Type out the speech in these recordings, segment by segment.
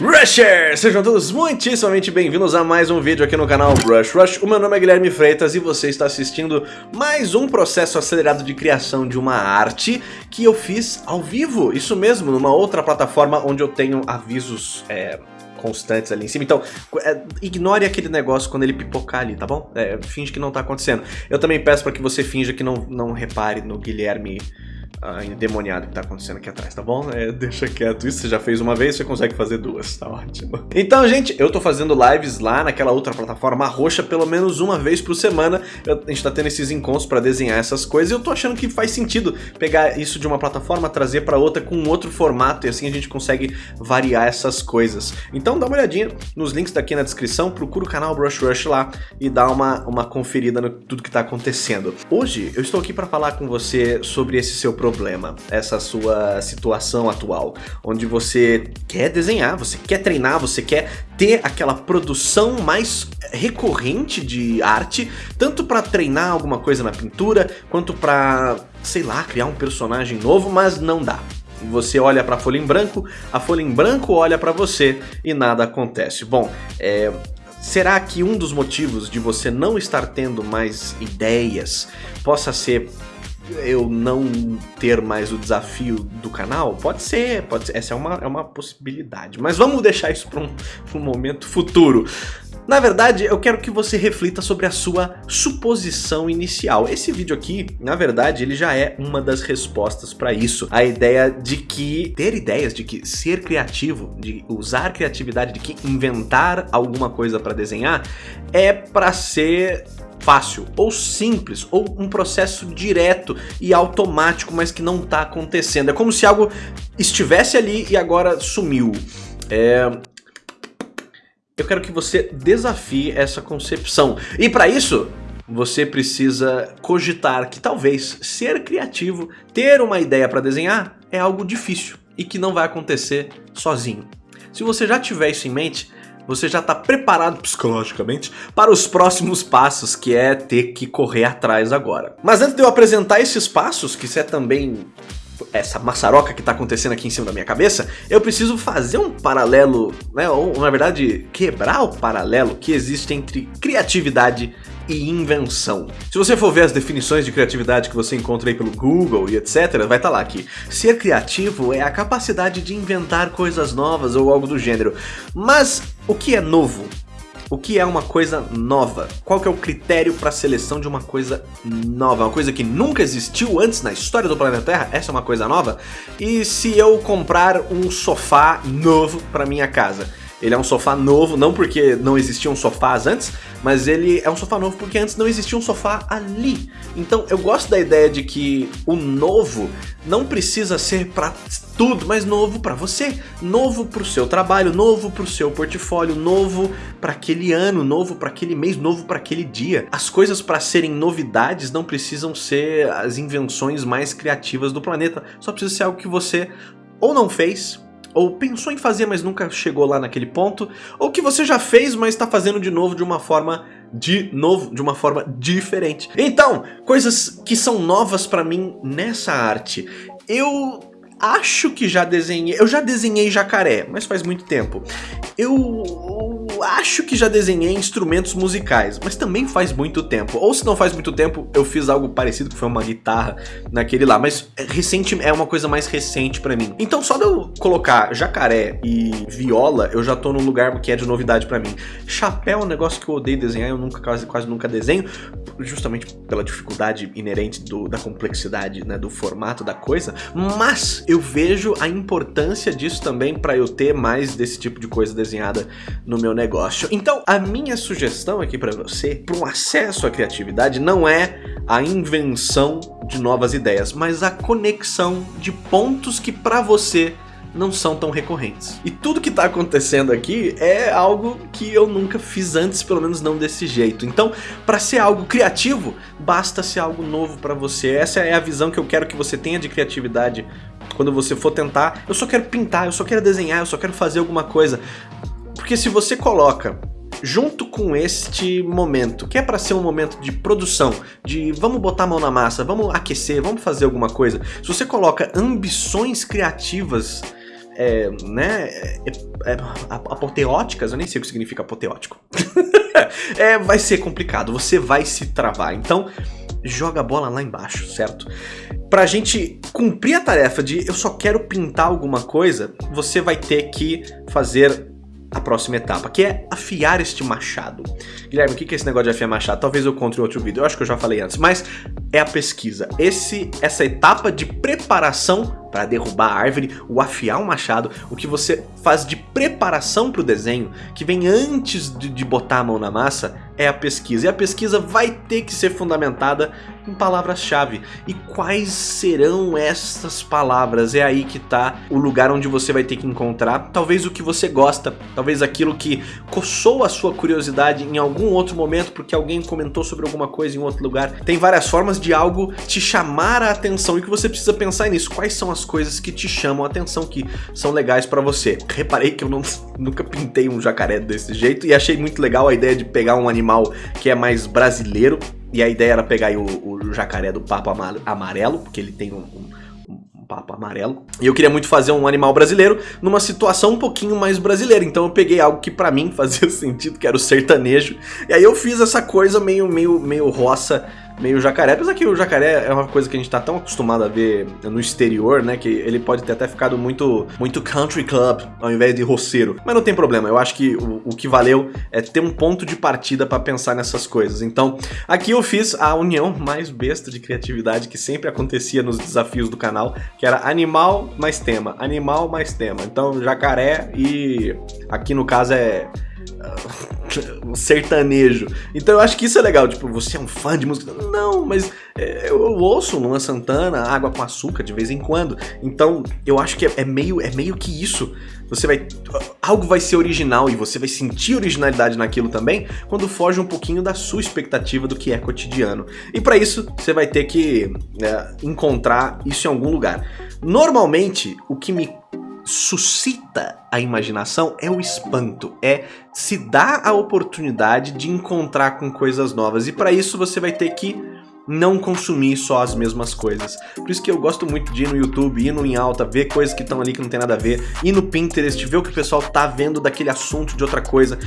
Rushers! Sejam todos muitíssimamente bem-vindos a mais um vídeo aqui no canal Brush Rush. O meu nome é Guilherme Freitas e você está assistindo mais um processo acelerado de criação de uma arte que eu fiz ao vivo. Isso mesmo, numa outra plataforma onde eu tenho avisos... É constantes ali em cima. Então, é, ignore aquele negócio quando ele pipocar ali, tá bom? É, finge que não tá acontecendo. Eu também peço para que você finja que não, não repare no Guilherme uh, endemoniado que tá acontecendo aqui atrás, tá bom? É, deixa quieto, isso você já fez uma vez, você consegue fazer duas, tá ótimo. Então, gente, eu tô fazendo lives lá naquela outra plataforma roxa pelo menos uma vez por semana. Eu, a gente tá tendo esses encontros pra desenhar essas coisas e eu tô achando que faz sentido pegar isso de uma plataforma, trazer pra outra com outro formato e assim a gente consegue variar essas coisas. Então dá uma olhadinha nos links daqui na descrição, procura o canal Brush Rush lá e dá uma, uma conferida no tudo que tá acontecendo. Hoje eu estou aqui para falar com você sobre esse seu problema, essa sua situação atual, onde você quer desenhar, você quer treinar, você quer ter aquela produção mais recorrente de arte, tanto para treinar alguma coisa na pintura, quanto para, sei lá, criar um personagem novo, mas não dá. Você olha para a folha em branco, a folha em branco olha para você e nada acontece. Bom, é, Será que um dos motivos de você não estar tendo mais ideias possa ser eu não ter mais o desafio do canal? Pode ser, pode ser. Essa é uma, é uma possibilidade. Mas vamos deixar isso para um, um momento futuro. Na verdade, eu quero que você reflita sobre a sua suposição inicial. Esse vídeo aqui, na verdade, ele já é uma das respostas para isso. A ideia de que ter ideias, de que ser criativo, de usar criatividade, de que inventar alguma coisa para desenhar, é para ser fácil, ou simples, ou um processo direto e automático, mas que não está acontecendo. É como se algo estivesse ali e agora sumiu. É... Eu quero que você desafie essa concepção. E para isso, você precisa cogitar que talvez ser criativo, ter uma ideia para desenhar, é algo difícil e que não vai acontecer sozinho. Se você já tiver isso em mente, você já está preparado psicologicamente para os próximos passos, que é ter que correr atrás agora. Mas antes de eu apresentar esses passos, que isso é também essa maçaroca que está acontecendo aqui em cima da minha cabeça, eu preciso fazer um paralelo, né, ou na verdade quebrar o paralelo que existe entre criatividade e invenção. Se você for ver as definições de criatividade que você encontra aí pelo Google e etc, vai estar tá lá que ser criativo é a capacidade de inventar coisas novas ou algo do gênero. Mas o que é novo? O que é uma coisa nova? Qual que é o critério para a seleção de uma coisa nova? Uma coisa que nunca existiu antes na história do planeta Terra? Essa é uma coisa nova? E se eu comprar um sofá novo para minha casa? Ele é um sofá novo, não porque não existiam sofás antes, mas ele é um sofá novo porque antes não existia um sofá ali. Então eu gosto da ideia de que o novo não precisa ser para tudo, mas novo para você, novo para o seu trabalho, novo para o seu portfólio, novo para aquele ano, novo para aquele mês, novo para aquele dia. As coisas para serem novidades não precisam ser as invenções mais criativas do planeta, só precisa ser algo que você ou não fez ou pensou em fazer, mas nunca chegou lá naquele ponto, ou que você já fez, mas está fazendo de novo de uma forma de novo, de uma forma diferente. Então, coisas que são novas para mim nessa arte. Eu acho que já desenhei, eu já desenhei jacaré, mas faz muito tempo. Eu acho que já desenhei instrumentos musicais, mas também faz muito tempo. Ou se não faz muito tempo, eu fiz algo parecido, que foi uma guitarra naquele lá, mas é recente é uma coisa mais recente pra mim. Então só de eu colocar jacaré e viola, eu já tô num lugar que é de novidade pra mim. Chapéu é um negócio que eu odeio desenhar, eu nunca quase, quase nunca desenho, justamente pela dificuldade inerente do, da complexidade, né, do formato da coisa, mas eu vejo a importância disso também pra eu ter mais desse tipo de coisa desenhada no meu negócio. Então, a minha sugestão aqui para você, para um acesso à criatividade, não é a invenção de novas ideias, mas a conexão de pontos que para você não são tão recorrentes. E tudo que está acontecendo aqui é algo que eu nunca fiz antes, pelo menos não desse jeito. Então, para ser algo criativo, basta ser algo novo para você. Essa é a visão que eu quero que você tenha de criatividade quando você for tentar. Eu só quero pintar, eu só quero desenhar, eu só quero fazer alguma coisa. Porque se você coloca junto com este momento, que é para ser um momento de produção, de vamos botar a mão na massa, vamos aquecer, vamos fazer alguma coisa, se você coloca ambições criativas é, né, é, é, apoteóticas, eu nem sei o que significa apoteótico. é, vai ser complicado, você vai se travar. Então, joga a bola lá embaixo, certo? Pra gente cumprir a tarefa de eu só quero pintar alguma coisa, você vai ter que fazer a próxima etapa, que é afiar este machado. Guilherme, o que é esse negócio de afiar machado? Talvez eu conte em outro vídeo, eu acho que eu já falei antes, mas é a pesquisa. Esse, essa etapa de preparação para derrubar a árvore, o afiar o machado, o que você faz de preparação para o desenho, que vem antes de, de botar a mão na massa, é a pesquisa. E a pesquisa vai ter que ser fundamentada em palavras-chave. E quais serão essas palavras? É aí que está o lugar onde você vai ter que encontrar talvez o que você gosta, talvez aquilo que coçou a sua curiosidade em algum outro momento porque alguém comentou sobre alguma coisa em outro lugar. Tem várias formas de algo te chamar a atenção e que você precisa pensar nisso. Quais são as coisas que te chamam a atenção, que são legais para você? Reparei que eu não, nunca pintei um jacaré desse jeito e achei muito legal a ideia de pegar um animal que é mais brasileiro e a ideia era pegar o, o jacaré do papo amarelo, porque ele tem um, um papo amarelo. E eu queria muito fazer um animal brasileiro numa situação um pouquinho mais brasileira. Então eu peguei algo que pra mim fazia sentido, que era o sertanejo. E aí eu fiz essa coisa meio, meio, meio roça meio jacaré. Apesar que o jacaré é uma coisa que a gente tá tão acostumado a ver no exterior, né? Que ele pode ter até ficado muito, muito country club ao invés de roceiro. Mas não tem problema, eu acho que o, o que valeu é ter um ponto de partida para pensar nessas coisas. Então, aqui eu fiz a união mais besta de criatividade que sempre acontecia nos desafios do canal, que era animal mais tema, animal mais tema. Então, jacaré e aqui no caso é um sertanejo. Então eu acho que isso é legal, tipo, você é um fã de música? Não, mas é, eu, ouço Luan Santana, Água com Açúcar de vez em quando. Então eu acho que é, é, meio, é meio que isso. Você vai. Algo vai ser original e você vai sentir originalidade naquilo também quando foge um pouquinho da sua expectativa do que é cotidiano. E para isso você vai ter que é, encontrar isso em algum lugar. Normalmente, o que me suscita a imaginação é o espanto, é se dar a oportunidade de encontrar com coisas novas. E para isso você vai ter que não consumir só as mesmas coisas. Por isso que eu gosto muito de ir no YouTube, ir no em alta, ver coisas que estão ali que não tem nada a ver, ir no Pinterest, ver o que o pessoal tá vendo daquele assunto de outra coisa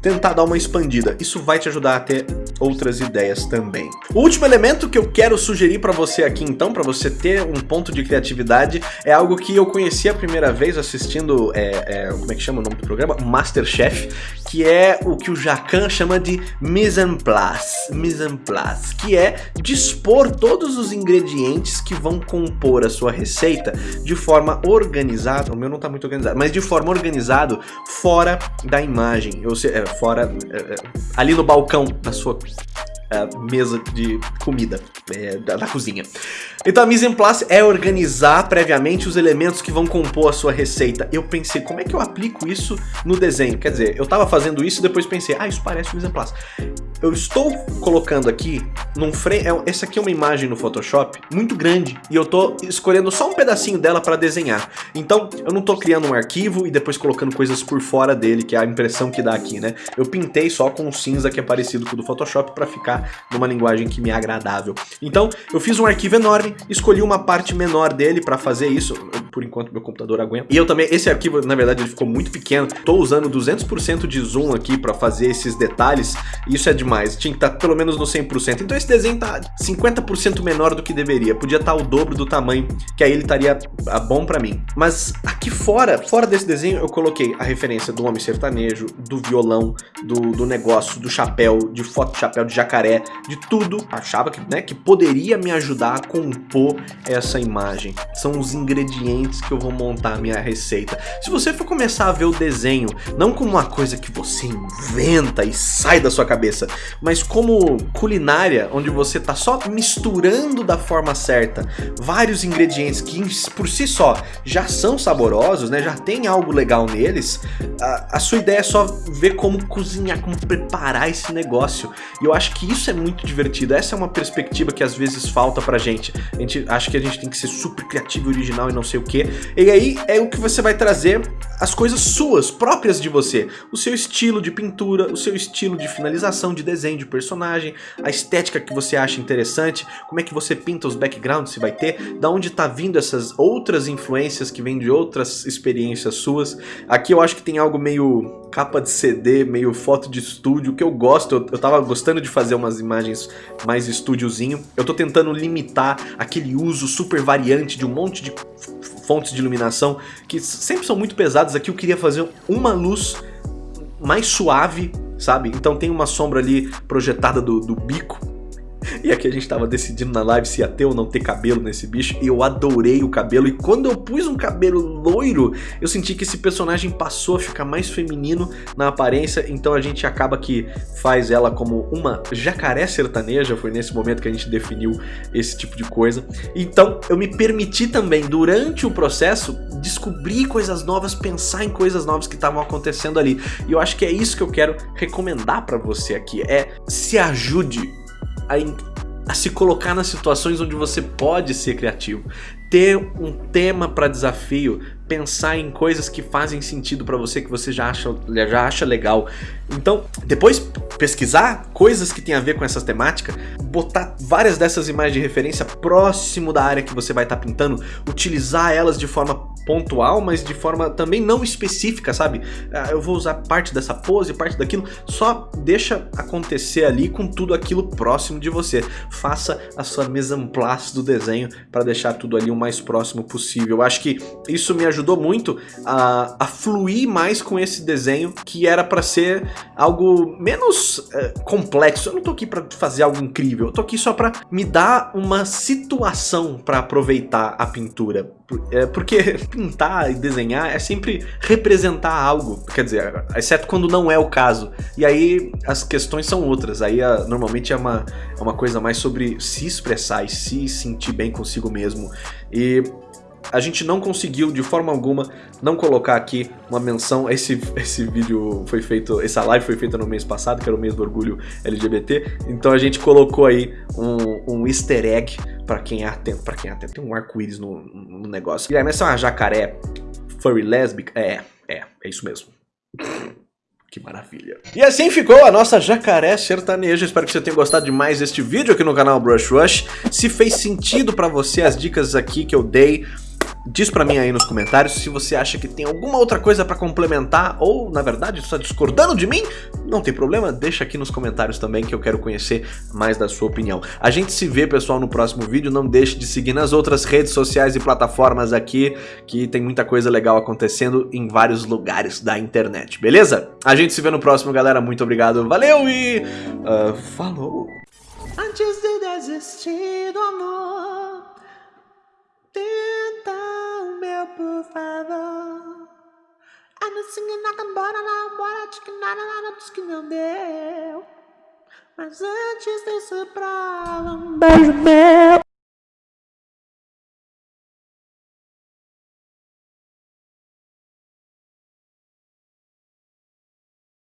tentar dar uma expandida. Isso vai te ajudar a ter outras ideias também. O último elemento que eu quero sugerir para você aqui então, para você ter um ponto de criatividade, é algo que eu conheci a primeira vez assistindo, é, é, como é que chama o nome do programa? Masterchef, que é o que o Jacan chama de mise en place, mise en place, que é dispor todos os ingredientes que vão compor a sua receita de forma organizada, o meu não tá muito organizado, mas de forma organizada fora da imagem, ou seja, é, fora, é, é, ali no balcão da sua mesa de comida é, da, da, cozinha. Então a mise en place é organizar previamente os elementos que vão compor a sua receita. Eu pensei, como é que eu aplico isso no desenho? Quer dizer, eu estava fazendo isso e depois pensei, ah, isso parece mise en place. Eu estou colocando aqui num frame, é, essa aqui é uma imagem no Photoshop muito grande e eu estou escolhendo só um pedacinho dela para desenhar. Então eu não estou criando um arquivo e depois colocando coisas por fora dele, que é a impressão que dá aqui, né? Eu pintei só com um cinza que é parecido com o do Photoshop para ficar numa linguagem que me é agradável. Então eu fiz um arquivo enorme, escolhi uma parte menor dele para fazer isso, por enquanto meu computador aguenta. E eu também, esse arquivo na verdade ele ficou muito pequeno, estou usando 200% de zoom aqui para fazer esses detalhes, isso é de demais, tinha que estar tá pelo menos no 100%. Então esse desenho tá 50% menor do que deveria, podia estar tá o dobro do tamanho, que aí ele estaria bom pra mim. Mas aqui fora, fora desse desenho, eu coloquei a referência do homem sertanejo, do violão, do, do negócio, do chapéu, de foto de chapéu de jacaré, de tudo. Achava que, né, que poderia me ajudar a compor essa imagem. São os ingredientes que eu vou montar a minha receita. Se você for começar a ver o desenho, não como uma coisa que você inventa e sai da sua cabeça, mas como culinária, onde você tá só misturando da forma certa vários ingredientes que por si só já são saborosos, né, já tem algo legal neles, a, a sua ideia é só ver como cozinhar, como preparar esse negócio. E eu acho que isso é muito divertido, essa é uma perspectiva que às vezes falta pra gente. A gente acha que a gente tem que ser super criativo e original e não sei o E aí é o que você vai trazer as coisas suas, próprias de você. O seu estilo de pintura, o seu estilo de finalização, de desenho de personagem, a estética que você acha interessante, como é que você pinta os backgrounds, se vai ter, da onde tá vindo essas outras influências que vêm de outras experiências suas. Aqui eu acho que tem algo meio capa de CD, meio foto de estúdio, que eu gosto, eu, eu tava gostando de fazer umas imagens mais estúdiozinho. Eu tô tentando limitar aquele uso super variante de um monte de fontes de iluminação que sempre são muito pesadas. Aqui eu queria fazer uma luz mais suave, sabe? Então tem uma sombra ali projetada do, do bico e aqui a gente tava decidindo na live se ia ter ou não ter cabelo nesse bicho, e eu adorei o cabelo, e quando eu pus um cabelo loiro, eu senti que esse personagem passou a ficar mais feminino na aparência, então a gente acaba que faz ela como uma jacaré sertaneja, foi nesse momento que a gente definiu esse tipo de coisa. Então eu me permiti também, durante o processo, descobrir coisas novas, pensar em coisas novas que estavam acontecendo ali. E eu acho que é isso que eu quero recomendar para você aqui, é se ajude a, a se colocar nas situações onde você pode ser criativo. Ter um tema para desafio, pensar em coisas que fazem sentido para você, que você já acha, já acha legal. Então, depois pesquisar coisas que tem a ver com essas temáticas, botar várias dessas imagens de referência próximo da área que você vai estar tá pintando, utilizar elas de forma pontual, mas de forma também não específica, sabe? Ah, eu vou usar parte dessa pose, parte daquilo, só deixa acontecer ali com tudo aquilo próximo de você. Faça a sua mise en place do desenho para deixar tudo ali o mais próximo possível. Eu acho que isso me ajudou muito a, a fluir mais com esse desenho, que era para ser algo menos é, complexo. Eu não tô aqui para fazer algo incrível, eu tô aqui só para me dar uma situação para aproveitar a pintura. É, porque pintar e desenhar é sempre representar algo, quer dizer, exceto quando não é o caso. E aí as questões são outras, aí a, normalmente é uma, é uma coisa mais sobre se expressar e se sentir bem consigo mesmo. E a gente não conseguiu de forma alguma não colocar aqui uma menção, esse, esse vídeo foi feito, essa live foi feita no mês passado, que era o mês do orgulho LGBT, então a gente colocou aí um, um easter egg para quem é atento, para quem é atento, tem um arco-íris no, no negócio. E aí, mas é uma jacaré furry lésbica? É, é, é isso mesmo. Que maravilha. E assim ficou a nossa jacaré sertaneja. Espero que você tenha gostado demais deste vídeo aqui no canal Brush Rush. Se fez sentido pra você as dicas aqui que eu dei, Diz pra mim aí nos comentários se você acha que tem alguma outra coisa pra complementar ou, na verdade, está discordando de mim. Não tem problema, deixa aqui nos comentários também que eu quero conhecer mais da sua opinião. A gente se vê, pessoal, no próximo vídeo. Não deixe de seguir nas outras redes sociais e plataformas aqui, que tem muita coisa legal acontecendo em vários lugares da internet, beleza? A gente se vê no próximo, galera. Muito obrigado, valeu e... Uh, falou! Antes de desistir do amor Mas antes desse prova, um beijo meu.